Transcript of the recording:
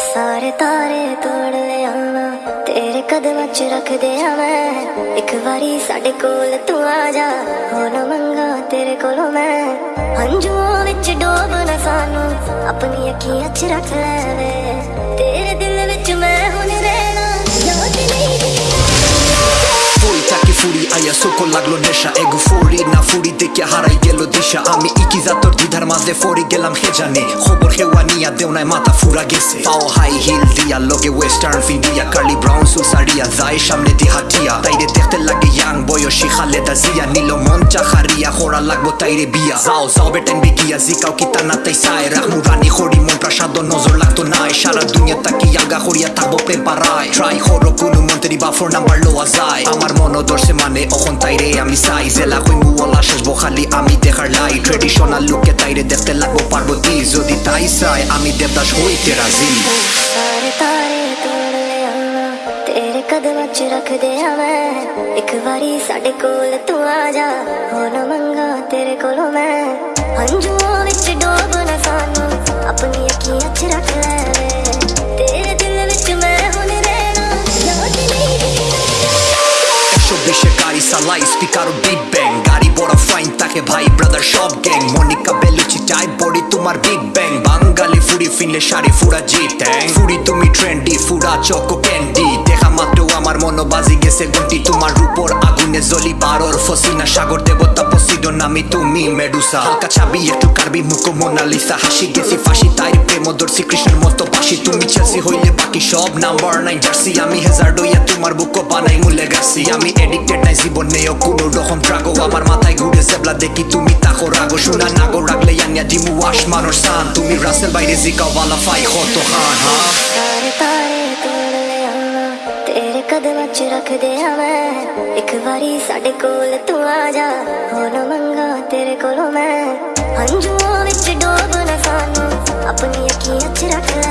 ਸਾਰੇ ਤਾਰੇ ਤੋੜ ਲਿਆਵਾਂ ਤੇਰੇ ਕਦਮਾਂ 'ਚ ਰੱਖ ਦਿਆਂ ਮੈਂ। ਇੱਕ ਵਾਰੀ ਸਾਡੇ ਕੋਲ ਤੂੰ ਆ ਜਾ। ਹੋ ਨਾ ਮੰਗਾ ਤੇਰੇ ਕੋਲੋਂ ਮੈਂ। ਹੰਝੂਆਂ ਵਿੱਚ ਡੋਬ ਨਾ ਸਾਨੂੰ। ਆਪਣੀ ਅੱਖੀਆਂ 'ਚ ਰੱਖ ਲੈ ਵੇ ਤੇਰੇ furi লাগল নেশা, এগো ফরি না ফুরি দেখে হারাই গেল দিশা। আমি ইকি জাতর দ্বিধার মাঝে ফরি গেলাম হে জানে খবর হেওয়া নিয়া দেও নাই মাথা ফুরা গেছে। পাও হাই হিল দিয়া লগে ওয়েস্টার্ন ফিল দিয়া কার্লি ব্রাউন সুল সারিয়া যায় সামনে দিয়ে হাটিয়া তাইরে দেখতে লাগে ইয়াং বয়সী খালেদা জিয়া। নিল মন চা চাখারিয়া খোরা লাগবো তাইরে বিয়া। যাও যাও বেটেন বিগিয়া জিকাও কিতা না তাই সাই রাখমু রানী খড়ি, মন প্রাসাদ নজর লাগতো নাই। সারা দুনিয়া তাকি আগা করিয়া থাকব প্রেম পারায় ট্রাই হরো কোনো Teri ba for number lo azai Amar mono dor semane ojon taire ami sai Zela koi mu ola shesh bo khali ami dekhar lai Traditional look e taire dekhte lagbo parbo ti Jodi tai sai ami devdash hoite razi Sare tare tol le amma tere kadam ch rakh de hame ek wari sade kol tu aa ja ho na manga tere kolo main hanjuon vich dob na sanu apni akhiyan ch rakh le একশো বিশে গাড়ি সালাই speaker big bang গাড়ি বড় fine তাকে ভাই brother সব gang Monica Bellucci চাই body তোমার বিগ ব্যাং বাঙ্গালি ফুডি, ফিনলে শাড়ি ফুরা জি ট্যাং ফুরি তুমি ট্রেন্ডি ফুরা চকো আগুনে জলি পারর ফসিনা, সাগর দেবতা পসিডন আমি তুমি মেডুসা। হালকা চাবি, একটু কারবি, মুখো মোনালিসা। হাসি গেছি, ফাঁসি তাই প্রেম দর্শি কৃষ্ণের মতো বাসি তুমি চেলসি হইলে বাকি সব নাম্বার নাইন জার্সি। আমি হেজার ডইয়া তোমার বুকো বানাই মূল্যে গেছি আমি এডিক্টেড নাই জীবনেও কোনো রকম ট্রাগো আমার মাথায় ঘুরে জেবলা দেখি তুমি তাকো রাগো। শোনা নাগো রাখলে ইয়ানিয়া দিমু ওয়াশ মানুষ সান। তুমি রাসেল বাইরে জিকাও বালা ফাই, কত খান হ্যাঁ ਤੇਰੇ ਕਦਮ 'ਚ ਰੱਖਦੇ ਆ ਮੈਂ। ਇੱਕ ਵਾਰੀ ਸਾਡੇ ਕੋਲ ਤੂੰ ਆ ਜਾ। ਹੋ ਨਾ ਮੰਗਾ ਤੇਰੇ ਕੋਲੋਂ ਮੈਂ। ਹੰਝੂਆਂ ਵਿੱਚ ਡੋਬ ਨਾ ਸਾਨੂੰ। ਆਪਣੀ ਅੱਖੀਆਂ 'ਚ ਰੱਖ ਲੈ।